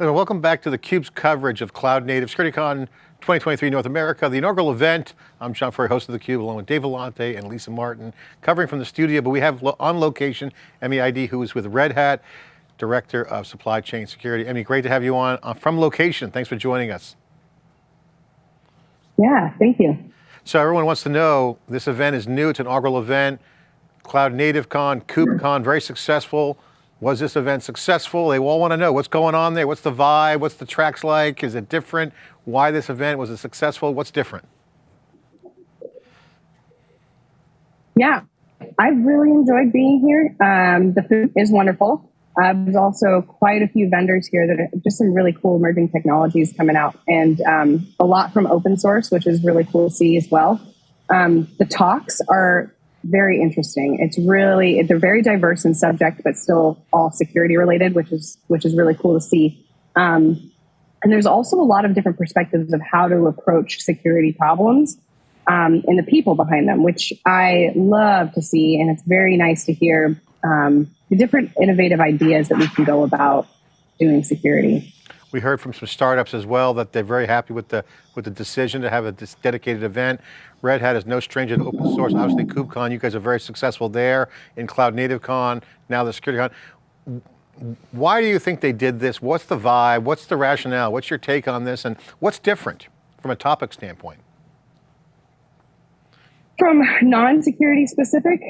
Welcome back to theCUBE's coverage of Cloud Native SecurityCon 2023 North America, the inaugural event. I'm John Furrier, host of theCUBE, along with Dave Vellante and Lisa Martin, covering from the studio, but we have on location, Emmy Eide, who is with Red Hat, Director of Supply Chain Security. Emmy, great to have you on uh, from location. Thanks for joining us. Yeah, thank you. So everyone wants to know, this event is new, it's an inaugural event, Cloud Native Con, KubeCon, very successful. Was this event successful? They all want to know what's going on there. What's the vibe? What's the tracks like? Is it different? Why this event? Was it successful? What's different? Yeah, I've really enjoyed being here. Um, the food is wonderful. Uh, there's also quite a few vendors here that are just some really cool emerging technologies coming out, and um, a lot from open source, which is really cool to see as well. Um, the talks are very interesting. It's really they're very diverse in subject, but still all security related, which is which is really cool to see. Um, and there's also a lot of different perspectives of how to approach security problems um, and the people behind them, which I love to see. And it's very nice to hear um, the different innovative ideas that we can go about doing security. We heard from some startups as well that they're very happy with the with the decision to have a dedicated event. Red Hat is no stranger to open source. Obviously, KubeCon, you guys are very successful there. In Cloud Native Con, now the Security Con. Why do you think they did this? What's the vibe? What's the rationale? What's your take on this? And what's different from a topic standpoint? From non-security specific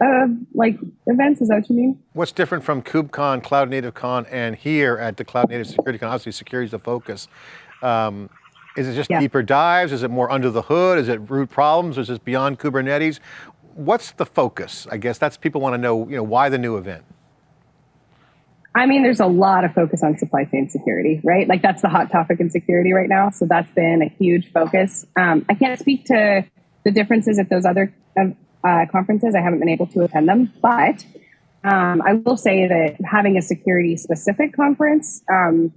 uh, like events, is that what you mean? What's different from KubeCon, Cloud Native Con, and here at the Cloud Native Security Con? Obviously security is the focus. Um, is it just yeah. deeper dives? Is it more under the hood? Is it root problems? Is it beyond Kubernetes? What's the focus? I guess that's people want to know, you know, why the new event? I mean, there's a lot of focus on supply chain security, right? Like that's the hot topic in security right now. So that's been a huge focus. Um, I can't speak to the differences at those other uh, conferences. I haven't been able to attend them, but um, I will say that having a security specific conference um,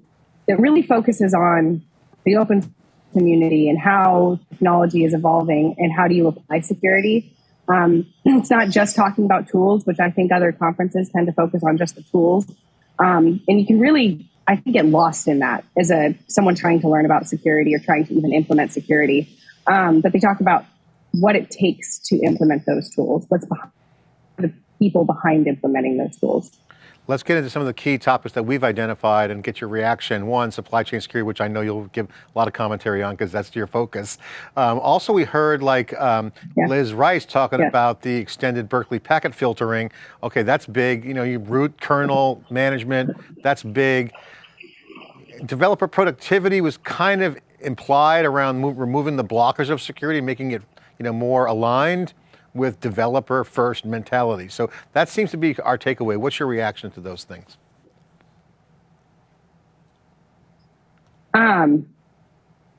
that really focuses on the open community and how technology is evolving and how do you apply security. Um, it's not just talking about tools, which I think other conferences tend to focus on just the tools. Um, and you can really, I think, get lost in that as a someone trying to learn about security or trying to even implement security. Um, but they talk about what it takes to implement those tools, what's behind the people behind implementing those tools. Let's get into some of the key topics that we've identified and get your reaction. One, supply chain security, which I know you'll give a lot of commentary on because that's your focus. Um, also, we heard like um, yeah. Liz Rice talking yeah. about the extended Berkeley packet filtering. Okay, that's big. You know, you root kernel management, that's big. Developer productivity was kind of implied around removing the blockers of security, making it you know, more aligned with developer first mentality. So that seems to be our takeaway. What's your reaction to those things? Um,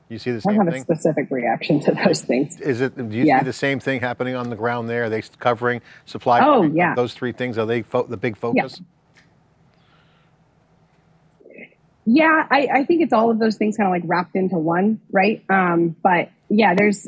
you see the same I have thing? a specific reaction to those things. Is it, do you yeah. see the same thing happening on the ground there? Are they covering supply? Oh, yeah. Those three things, are they the big focus? Yeah. Yeah, I, I, think it's all of those things kind of like wrapped into one, right? Um, but yeah, there's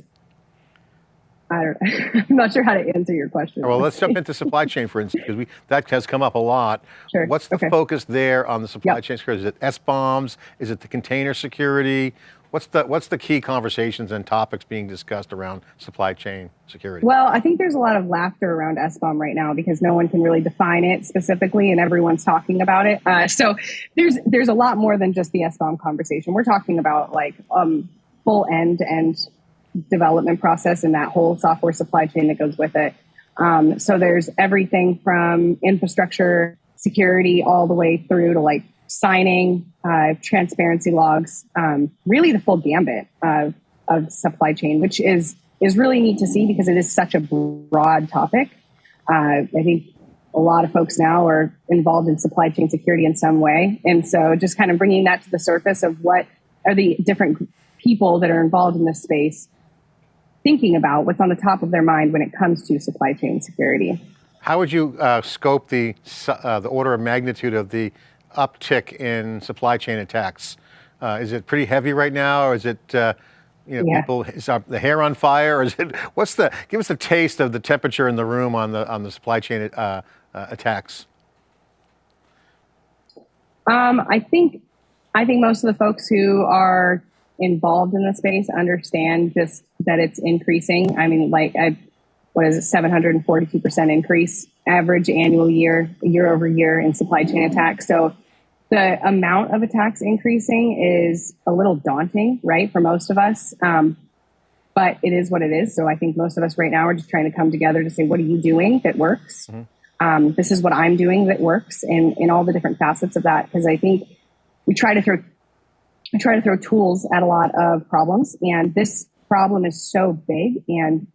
I don't, I'm not sure how to answer your question. Well, let's jump into supply chain, for instance, because we that has come up a lot. Sure. What's the okay. focus there on the supply yep. chain security? Is it SBOMs? Is it the container security? What's the what's the key conversations and topics being discussed around supply chain security? Well, I think there's a lot of laughter around SBOM right now because no one can really define it specifically, and everyone's talking about it. Uh, so there's there's a lot more than just the SBOM conversation. We're talking about like um, full end and development process and that whole software supply chain that goes with it. Um, so there's everything from infrastructure security all the way through to like signing, uh, transparency logs, um, really the full gambit of, of supply chain, which is is really neat to see because it is such a broad topic. Uh, I think a lot of folks now are involved in supply chain security in some way, and so just kind of bringing that to the surface of what are the different people that are involved in this space thinking about, what's on the top of their mind when it comes to supply chain security. How would you uh, scope the, uh, the order of magnitude of the uptick in supply chain attacks? Uh, is it pretty heavy right now, or is it, uh, you know, yeah. people, is the hair on fire, or is it, what's the, give us a taste of the temperature in the room on the, on the supply chain uh, uh, attacks. Um, I think I think most of the folks who are involved in the space understand just that it's increasing. I mean, like, I, what is it, 742% increase average annual year, year over year in supply chain attacks. So the amount of attacks increasing is a little daunting, right, for most of us. Um, but it is what it is. So I think most of us right now are just trying to come together to say, what are you doing that works? Mm-hmm. Um, this is what I'm doing that works, and in all the different facets of that. Because I think we try to throw we try to throw tools at a lot of problems, and this problem is so big and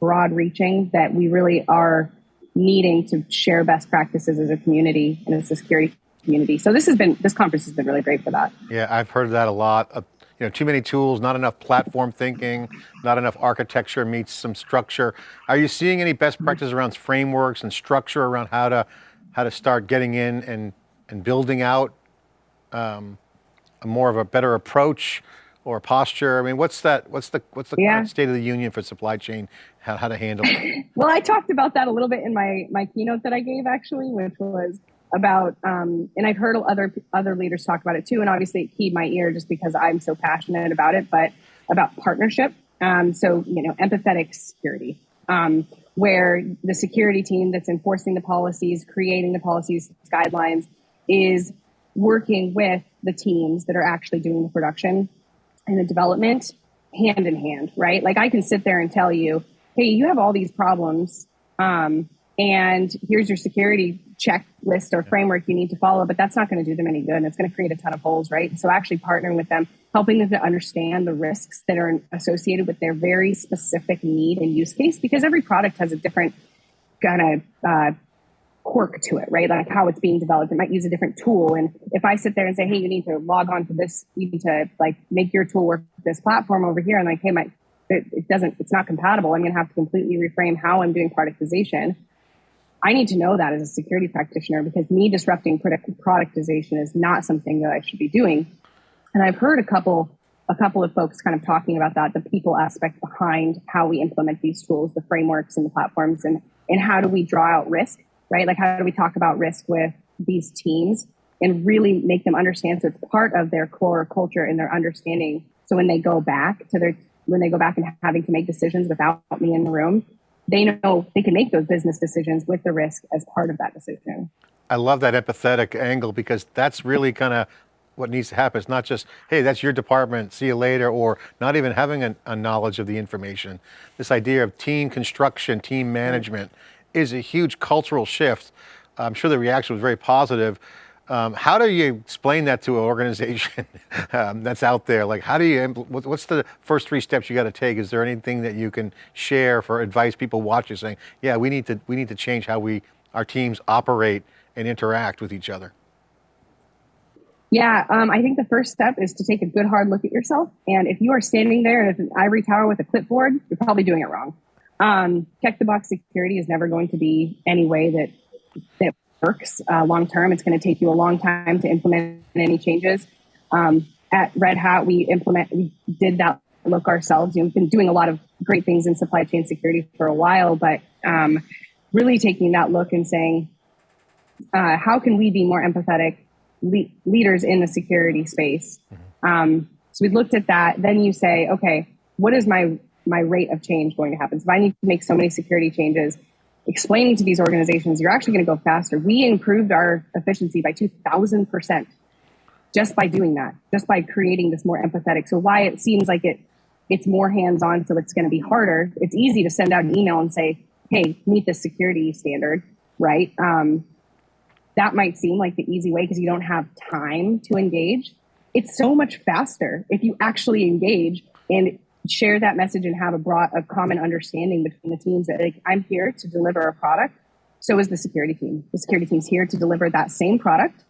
broad reaching that we really are needing to share best practices as a community and as a security community. So this has been this conference has been really great for that. Yeah, I've heard that a lot. Uh, you know, too many tools, not enough platform thinking, not enough architecture meets some structure. Are you seeing any best practices around frameworks and structure around how to how to start getting in and and building out um, more of a better approach or posture? I mean, what's that? What's the what's the yeah. state of the union for supply chain? How, how to handle it? well, I talked about that a little bit in my my keynote that I gave actually, which was about um, and I've heard other other leaders talk about it too, and obviously it keyed my ear just because I'm so passionate about it. But about partnership, um, so you know, empathetic security. Um, where the security team that's enforcing the policies, creating the policies, guidelines, is working with the teams that are actually doing the production and the development hand in hand, right? Like I can sit there and tell you, hey, you have all these problems, um, and here's your security checklist or framework you need to follow, but that's not going to do them any good. And it's going to create a ton of holes, right? So actually partnering with them, helping them to understand the risks that are associated with their very specific need and use case, because every product has a different kind of uh, quirk to it, right? Like how it's being developed. It might use a different tool. And if I sit there and say, hey, you need to log on to this, you need to like make your tool work with this platform over here, and like, hey, my it, it doesn't, it's not compatible. I'm going to have to completely reframe how I'm doing productization. I need to know that as a security practitioner because me disrupting product, productization is not something that I should be doing. And I've heard a couple a couple of folks kind of talking about that, the people aspect behind how we implement these tools, the frameworks and the platforms, and and how do we draw out risk right? Like, how do we talk about risk with these teams and really make them understand so it's part of their core culture and their understanding. So when they go back to their, when they go back and having to make decisions without me in the room, they know they can make those business decisions with the risk as part of that decision. I love that empathetic angle because that's really kind of what needs to happen. It's not just, hey, that's your department, see you later, or not even having a, a knowledge of the information. This idea of team construction, team mm-hmm. management, is a huge cultural shift. I'm sure the reaction was very positive. Um, how do you explain that to an organization um, that's out there? Like, how do you, what's the first three steps you got to take? Is there anything that you can share for advice people watching saying, yeah, we need to, we need to change how we, our teams operate and interact with each other? Yeah, um, I think the first step is to take a good hard look at yourself. And if you are standing there in an ivory tower with a clipboard, you're probably doing it wrong. Um, check the box security is never going to be any way that that works uh, long term. It's going to take you a long time to implement any changes. Um, at Red Hat, we implement we did that look ourselves. You know, we've been doing a lot of great things in supply chain security for a while, but um, really taking that look and saying, uh, how can we be more empathetic le- leaders in the security space? Mm-hmm. Um, so we looked at that. Then you say, okay, what is my my rate of change going to happen? So if I need to make so many security changes, explaining to these organizations, you're actually going to go faster. We improved our efficiency by 2000% just by doing that, just by creating this more empathetic. So why it seems like it it's more hands-on, so it's going to be harder. It's easy to send out an email and say, "Hey, meet the security standard," right? Um, that might seem like the easy way because you don't have time to engage. It's so much faster if you actually engage and share that message and have a broad, a common understanding between the teams that like, I'm here to deliver a product. So is the security team. The security team's here to deliver that same product,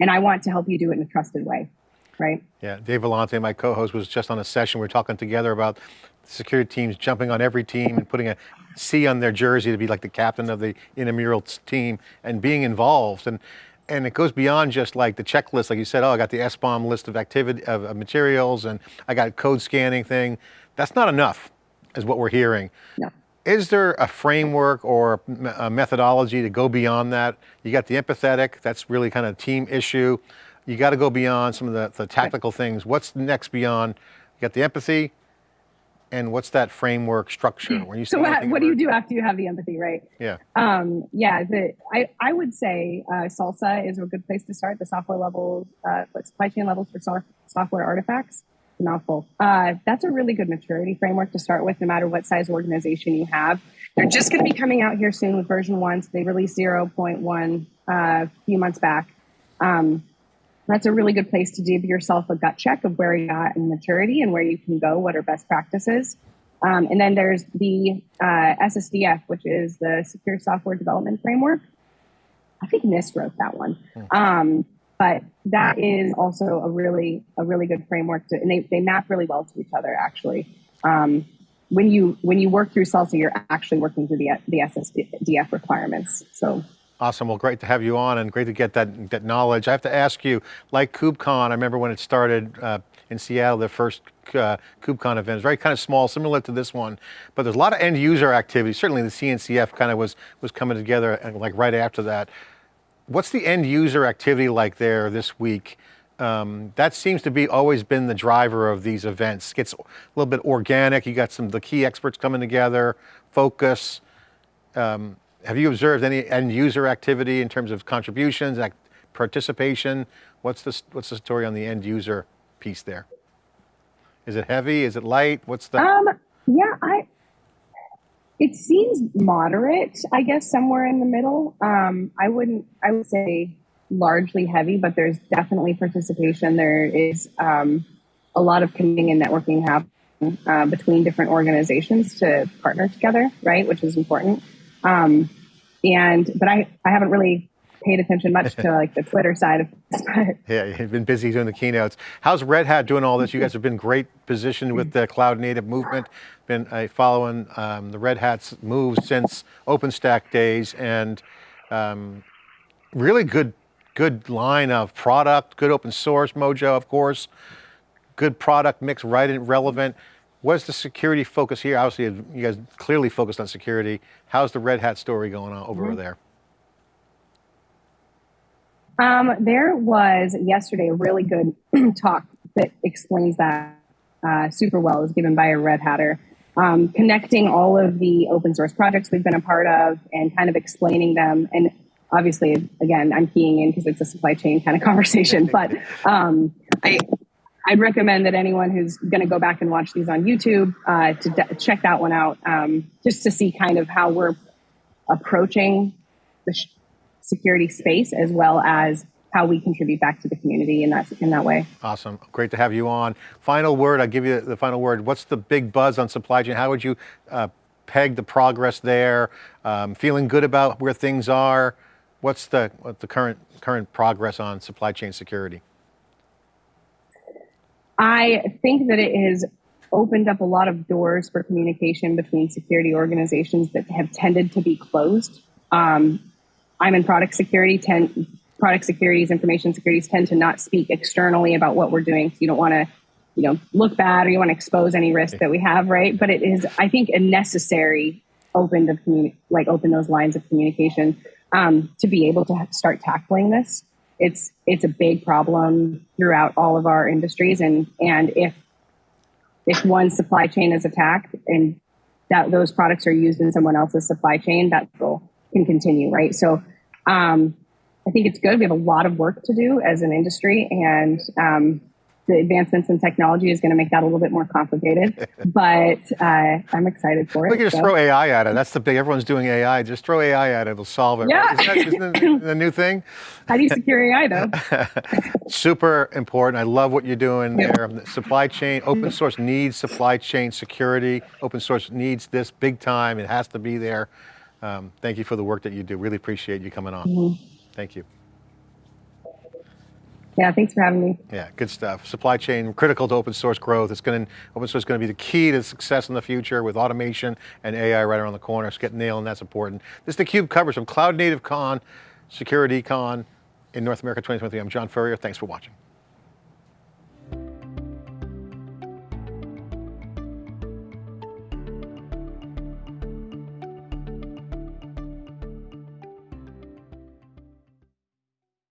and I want to help you do it in a trusted way, right? Yeah, Dave Vellante, my co-host, was just on a session. We are talking together about security teams jumping on every team and putting a C on their jersey to be like the captain of the intramural team and being involved. And and it goes beyond just like the checklist, like you said, oh, I got the SBOM list of activity of, of materials and I got code scanning thing. That's not enough, is what we're hearing. No. Is there a framework or a methodology to go beyond that? You got the empathetic, that's really kind of a team issue. you got to go beyond some of the, the tactical things. What's next beyond? You got the empathy, and what's that framework structure? When you so what, what do you do after you have the empathy, right? Yeah. Um, yeah, the, I, I would say uh, SLSA is a good place to start. The software levels, uh, supply chain levels for so software artifacts, mouthful. Uh, that's a really good maturity framework to start with, no matter what size organization you have. They're just going to be coming out here soon with version one. So they released 0.1 uh, a few months back. Um, that's a really good place to give yourself a gut check of where you're at in maturity and where you can go, what are best practices. Um, and then there's the uh, SSDF, which is the Secure Software Development Framework. I think NIST wrote that one. Hmm. Um, but that is also a really a really good framework to, and they, they map really well to each other actually. Um, when you when you work through SLSA, you're actually working through the the SSDF requirements. So Awesome. Well, great to have you on and great to get that, that knowledge. I have to ask you, like KubeCon, I remember when it started uh, in Seattle, the first uh, KubeCon event, it was very kind of small, similar to this one, but there's a lot of end user activity. Certainly the CNCF kind of was, was coming together uh, like right after that. What's the end user activity like there this week? Um, that seems to be always been the driver of these events. Gets a little bit organic. You got some of the key experts coming together, focus. Um, have you observed any end user activity in terms of contributions, participation? What's the, what's the story on the end user piece there? Is it heavy? Is it light? What's the? Um, yeah, I, it seems moderate, I guess somewhere in the middle. Um, I wouldn't, I would say largely heavy, but there's definitely participation. There is um, a lot of connecting and networking happening uh, between different organizations to partner together, right? Which is important. Um, and but I I haven't really paid attention much to like the Twitter side of this. yeah, you've been busy doing the keynotes. How's Red Hat doing all this? You guys have been great positioned with the cloud native movement. Been uh, following um, the Red Hat's moves since OpenStack days, and um, really good good line of product, good open source mojo, of course, good product mix, right and relevant. What's the security focus here? Obviously, you guys clearly focused on security. How's the Red Hat story going on over mm -hmm. there? Um, there was yesterday a really good talk that explains that uh, super well. It was given by a Red Hatter, um, connecting all of the open source projects we've been a part of and kind of explaining them. And obviously, again, I'm keying in because it's a supply chain kind of conversation. but um, I, I'd recommend that anyone who's going to go back and watch these on YouTube uh, to check that one out, um, just to see kind of how we're approaching the security space as well as how we contribute back to the community in that in that way. Awesome, great to have you on. Final word, I'll give you the final word. What's the big buzz on supply chain? How would you uh, peg the progress there? Um, feeling good about where things are? What's the, the current, current progress on supply chain security? I think that it has opened up a lot of doors for communication between security organizations that have tended to be closed. Um, I'm in product security. Ten, product securities, information securities tend to not speak externally about what we're doing. So you don't want to, you know, look bad or you want to expose any risk that we have, right? But it is, I think, a necessary open to communi- like open those lines of communication um, to be able to start tackling this it's it's a big problem throughout all of our industries. And and if if one supply chain is attacked and that those products are used in someone else's supply chain that can continue right? So um, i think it's good. We have a lot of work to do as an industry and um, the advancements in technology is going to make that a little bit more complicated, but uh, I'm excited for it. We can just so. throw AI at it. That's the big, everyone's doing AI. Just throw AI at it, it'll solve it. Yeah. Right? Isn't, that, isn't that the new thing? How do you secure AI though? Super important. I love what you're doing yeah. there. Supply chain, open source needs supply chain security. Open source needs this big time. It has to be there. Um, thank you for the work that you do. Really appreciate you coming on. Mm -hmm. Thank you. Yeah, thanks for having me. Yeah, good stuff. Supply chain, critical to open source growth. It's going to, open source is going to be the key to success in the future with automation and AI right around the corner. So get and that's important. This is theCUBE coverage from Cloud Native Con, Security Con in North America 2023. I'm John Furrier, thanks for watching.